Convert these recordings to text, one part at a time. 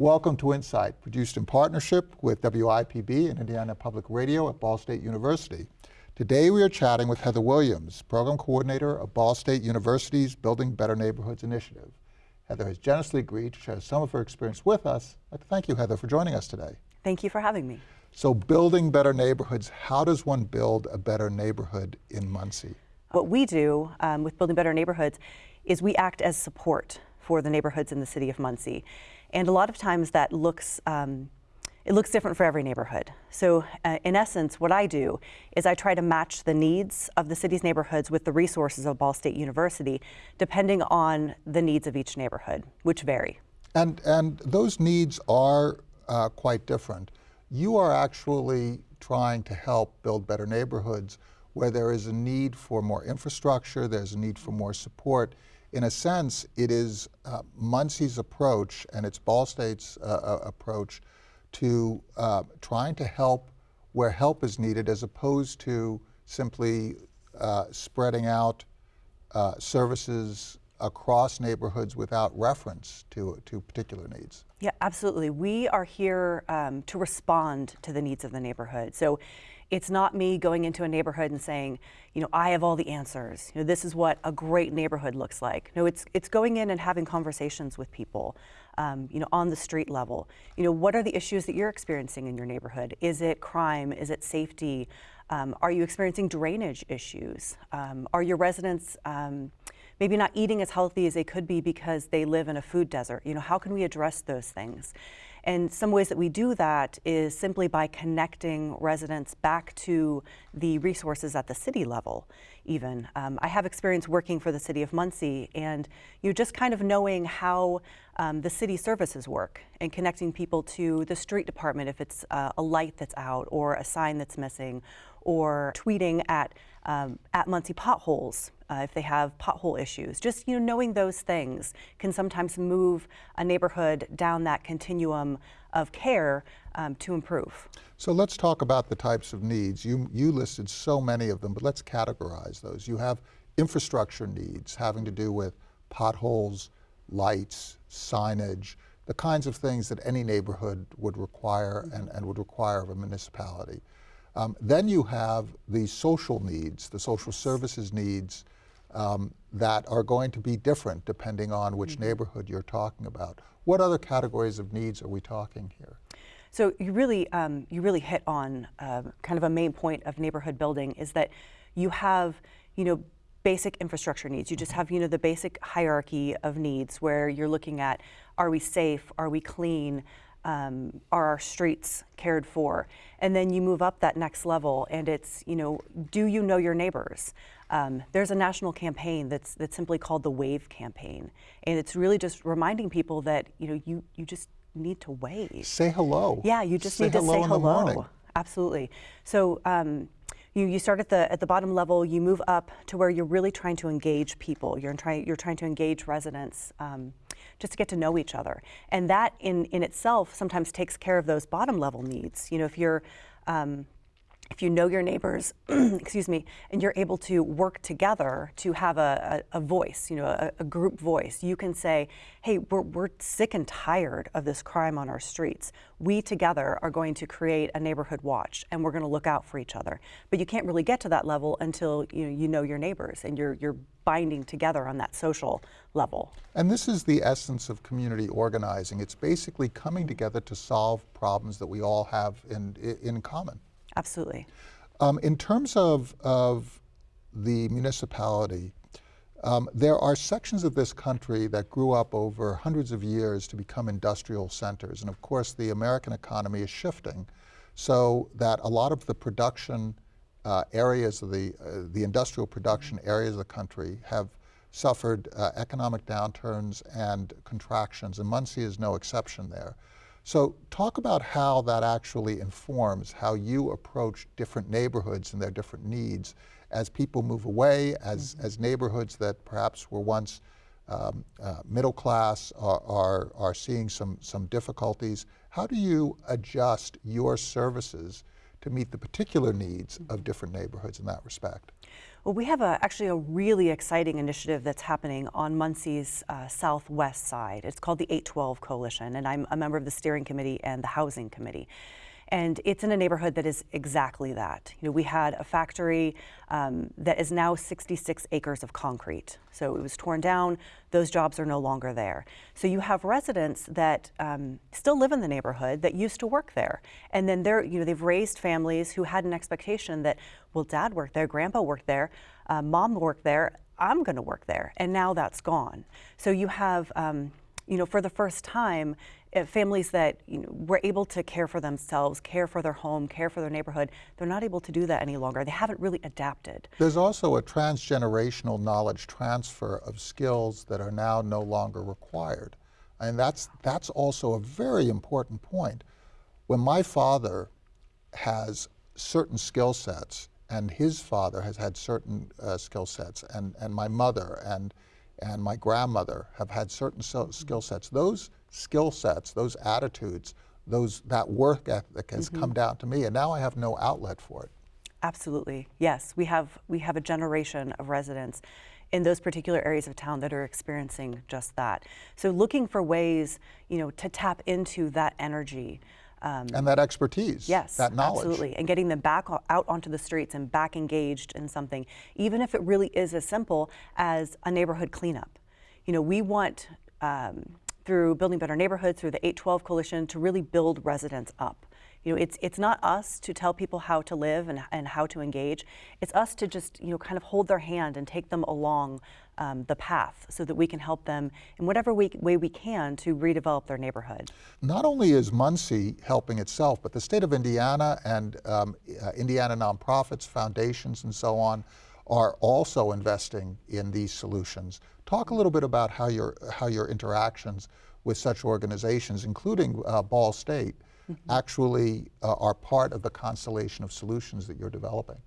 Welcome to Insight, produced in partnership with WIPB and Indiana Public Radio at Ball State University. Today we are chatting with Heather Williams, Program Coordinator of Ball State University's Building Better Neighborhoods Initiative. Heather has generously agreed to share some of her experience with us. I'd like to thank you, Heather, for joining us today. Thank you for having me. So building better neighborhoods, how does one build a better neighborhood in Muncie? What we do um, with Building Better Neighborhoods is we act as support for the neighborhoods in the city of Muncie. And a lot of times that looks um, it looks different for every neighborhood. So uh, in essence, what I do is I try to match the needs of the city's neighborhoods with the resources of Ball State University, depending on the needs of each neighborhood, which vary. And, and those needs are uh, quite different. You are actually trying to help build better neighborhoods where there is a need for more infrastructure, there's a need for more support. In a sense, it is uh, Muncie's approach and it's Ball State's uh, uh approach to uh, trying to help where help is needed as opposed to simply uh, spreading out uh, services across neighborhoods without reference to, to particular needs. Yeah, absolutely. We are here um, to respond to the needs of the neighborhood. So it's not me going into a neighborhood and saying, you know, I have all the answers. You know, this is what a great neighborhood looks like. No, it's it's going in and having conversations with people, um, you know, on the street level. You know, what are the issues that you're experiencing in your neighborhood? Is it crime? Is it safety? Um, are you experiencing drainage issues? Um, are your residents um, maybe not eating as healthy as they could be because they live in a food desert? You know, how can we address those things? And some ways that we do that is simply by connecting residents back to the resources at the city level, even. Um, I have experience working for the city of Muncie and you just kind of knowing how um, the city services work and connecting people to the street department if it's uh, a light that's out or a sign that's missing or tweeting at um, at Muncie potholes uh, if they have pothole issues. Just you know, knowing those things can sometimes move a neighborhood down that continuum of care um, to improve. So let's talk about the types of needs. You, you listed so many of them, but let's categorize those. You have infrastructure needs having to do with potholes, lights, signage, the kinds of things that any neighborhood would require and, and would require of a municipality. Um, then you have the social needs, the social services needs um, that are going to be different depending on which mm -hmm. neighborhood you're talking about. What other categories of needs are we talking here? So you really, um, you really hit on uh, kind of a main point of neighborhood building is that you have, you know, basic infrastructure needs. You just have, you know, the basic hierarchy of needs where you're looking at, are we safe? Are we clean? Um, are our streets cared for? And then you move up that next level and it's, you know, do you know your neighbors? Um, there's a national campaign that's, that's simply called the WAVE campaign. And it's really just reminding people that, you know, you, you just need to wave. Say hello. Yeah, you just say need to say hello. Absolutely. So um, you, you start at the, at the bottom level, you move up to where you're really trying to engage people. You're, trying, you're trying to engage residents um, just to get to know each other. And that in, in itself sometimes takes care of those bottom level needs. You know, if you're, um, if you know your neighbors, excuse me, and you're able to work together to have a, a, a voice, you know, a, a, group voice, you can say, hey, we're, we're sick and tired of this crime on our streets. We together are going to create a neighborhood watch and we're going to look out for each other. But you can't really get to that level until you know, you know your neighbors and you're, you're binding together on that social level. And this is the essence of community organizing. It's basically coming together to solve problems that we all have in, in common. Absolutely. Um, in terms of, of the municipality, um, there are sections of this country that grew up over hundreds of years to become industrial centers. And of course, the American economy is shifting so that a lot of the production uh, areas of the, uh, the industrial production areas of the country have suffered uh, economic downturns and contractions, and Muncie is no exception there. So talk about how that actually informs how you approach different neighborhoods and their different needs as people move away, as, mm -hmm. as neighborhoods that perhaps were once um, uh, middle class are, are, are seeing some, some difficulties. How do you adjust your services to meet the particular needs of mm-hmm. different neighborhoods in that respect? Well, we have a, actually a really exciting initiative that's happening on Muncie's uh, southwest side. It's called the 812 Coalition, and I'm a member of the steering committee and the housing committee. And it's in a neighborhood that is exactly that. You know, we had a factory um, that is now 66 acres of concrete. So it was torn down. Those jobs are no longer there. So you have residents that um, still live in the neighborhood that used to work there, and then they're, you know, they've raised families who had an expectation that, well, dad worked there, grandpa worked there, uh, mom worked there. I'm going to work there, and now that's gone. So you have um, you know, for the first time, uh, families that you know, were able to care for themselves, care for their home, care for their neighborhood, they're not able to do that any longer. They haven't really adapted. There's also a transgenerational knowledge transfer of skills that are now no longer required. And that's, that's also a very important point. When my father has certain skill sets, and his father has had certain uh, skill sets, and, and my mother, and and my grandmother have had certain skill sets. Those skill sets, those attitudes, those that work ethic has mm -hmm. come down to me, and now I have no outlet for it. Absolutely, yes. We have we have a generation of residents in those particular areas of town that are experiencing just that. So looking for ways, you know, to tap into that energy. Um, and that expertise, yes, that knowledge. Absolutely, and getting them back out onto the streets and back engaged in something, even if it really is as simple as a neighborhood cleanup. You know, we want, um, through Building Better Neighborhoods, through the 812 Coalition, to really build residents up. You know, it's, it's not us to tell people how to live and, and how to engage. It's us to just, you know, kind of hold their hand and take them along um, the path so that we can help them in whatever we, way we can to redevelop their neighborhood. Not only is Muncie helping itself, but the state of Indiana and um, uh, Indiana nonprofits, foundations, and so on are also investing in these solutions. Talk a little bit about how your, how your interactions with such organizations, including uh, Ball State, mm -hmm. actually uh, are part of the constellation of solutions that you're developing.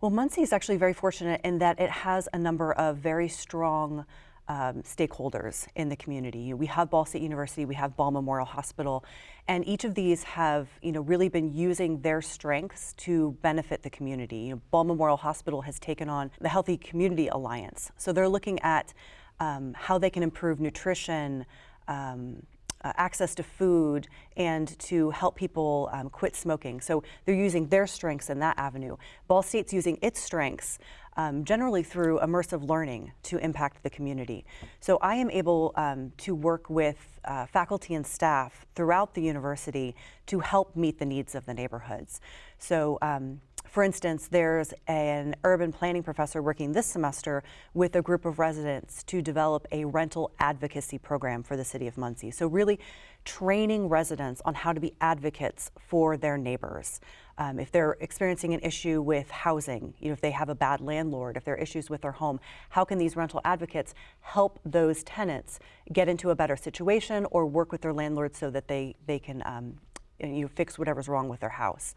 Well, Muncie is actually very fortunate in that it has a number of very strong um, stakeholders in the community. We have Ball State University, we have Ball Memorial Hospital, and each of these have, you know, really been using their strengths to benefit the community. You know, Ball Memorial Hospital has taken on the Healthy Community Alliance, so they're looking at um, how they can improve nutrition, um, uh, access to food and to help people um, quit smoking. So they're using their strengths in that avenue. Ball State's using its strengths um, generally through immersive learning to impact the community. So I am able um, to work with uh, faculty and staff throughout the university to help meet the needs of the neighborhoods. So um, for instance, there's an urban planning professor working this semester with a group of residents to develop a rental advocacy program for the city of Muncie. So really training residents on how to be advocates for their neighbors. Um, if they're experiencing an issue with housing, you know, if they have a bad landlord, if there are issues with their home, how can these rental advocates help those tenants get into a better situation or work with their landlord so that they, they can um, you know, fix whatever's wrong with their house.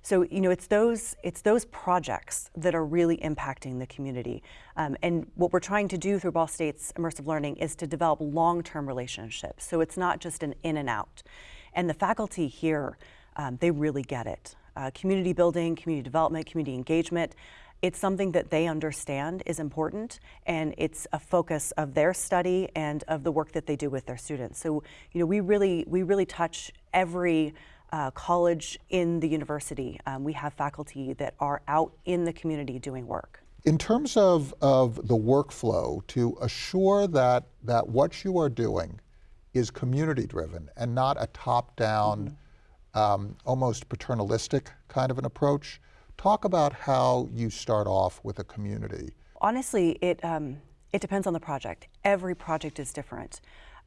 So you know, it's those it's those projects that are really impacting the community. Um, and what we're trying to do through Ball State's immersive learning is to develop long-term relationships. So it's not just an in and out. And the faculty here, um, they really get it. Uh, community building, community development, community engagement. It's something that they understand is important, and it's a focus of their study and of the work that they do with their students. So, you know, we really we really touch every uh, college in the university. Um, we have faculty that are out in the community doing work. In terms of, of the workflow, to assure that, that what you are doing is community driven and not a top down, mm -hmm. Um, almost paternalistic kind of an approach, talk about how you start off with a community. Honestly, it, um, it depends on the project. Every project is different.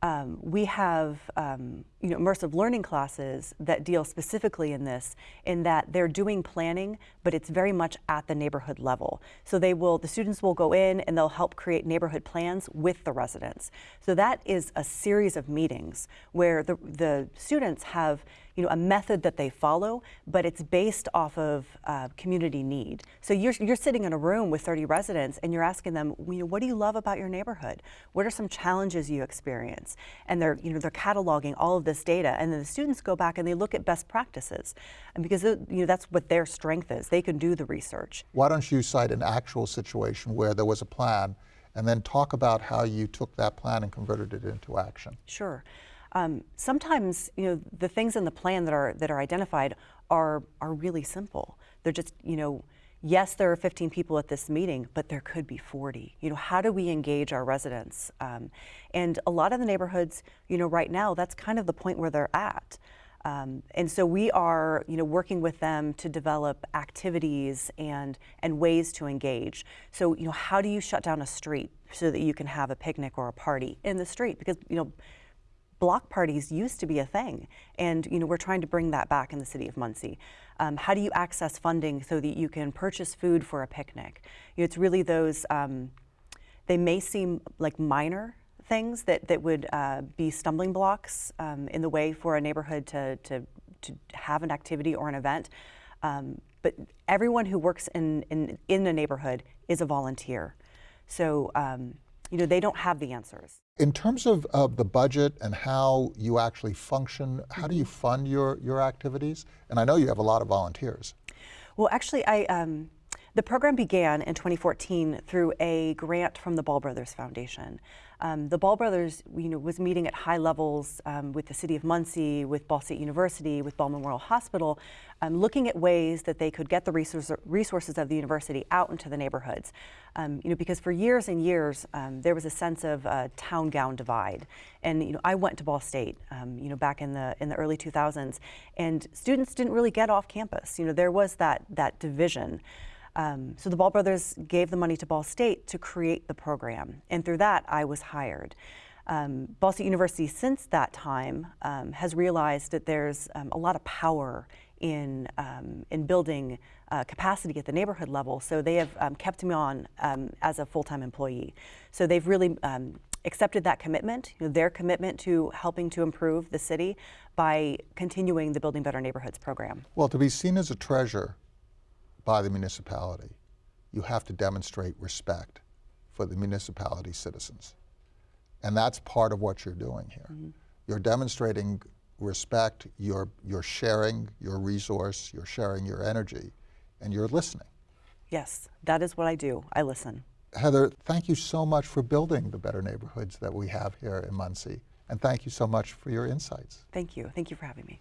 Um, we have um, you know, immersive learning classes that deal specifically in this, in that they're doing planning, but it's very much at the neighborhood level. So they will, the students will go in and they'll help create neighborhood plans with the residents. So that is a series of meetings where the, the students have you know, a method that they follow, but it's based off of uh, community need. So you're, you're sitting in a room with 30 residents and you're asking them, you know, what do you love about your neighborhood? What are some challenges you experience? And they're, you know, they're cataloging all of this data, and then the students go back and they look at best practices, and because you know that's what their strength is. They can do the research. Why don't you cite an actual situation where there was a plan and then talk about how you took that plan and converted it into action? Sure. Um, sometimes, you know, the things in the plan that are that are identified are are really simple. They're just, you know, yes, there are 15 people at this meeting, but there could be 40. You know, how do we engage our residents? Um, and a lot of the neighborhoods, you know, right now, that's kind of the point where they're at. Um, and so we are, you know, working with them to develop activities and and ways to engage. So, you know, how do you shut down a street so that you can have a picnic or a party in the street? Because, you know, block parties used to be a thing, and you know we're trying to bring that back in the city of Muncie. Um, how do you access funding so that you can purchase food for a picnic? You know, it's really those. Um, they may seem like minor things that that would uh, be stumbling blocks um, in the way for a neighborhood to to to have an activity or an event. Um, but everyone who works in, in in a neighborhood is a volunteer, so um, you know they don't have the answers. In terms of, of the budget and how you actually function, how do you fund your, your activities? And I know you have a lot of volunteers. Well, actually, I um, the program began in 2014 through a grant from the Ball Brothers Foundation. Um, the Ball Brothers, you know, was meeting at high levels um, with the City of Muncie, with Ball State University, with Ball Memorial Hospital, um, looking at ways that they could get the resource, resources of the university out into the neighborhoods. Um, you know, because for years and years um, there was a sense of town gown divide, and you know, I went to Ball State, um, you know, back in the in the early 2000s, and students didn't really get off campus. You know, there was that that division. Um, so the Ball brothers gave the money to Ball State to create the program, and through that I was hired. Um, Ball State University since that time um, has realized that there's um, a lot of power in, um, in building uh, capacity at the neighborhood level, so they have um, kept me on as a full-time employee. So they've really accepted that commitment, you know, their commitment to helping to improve the city by continuing the Building Better Neighborhoods program. Well, to be seen as a treasure by the municipality, you have to demonstrate respect for the municipality citizens. And that's part of what you're doing here. Mm -hmm. You're demonstrating respect, you're, you're sharing your resource, you're sharing your energy, and you're listening. Yes, that is what I do. I listen. Heather, thank you so much for building the better neighborhoods that we have here in Muncie. And thank you so much for your insights. Thank you. Thank you for having me.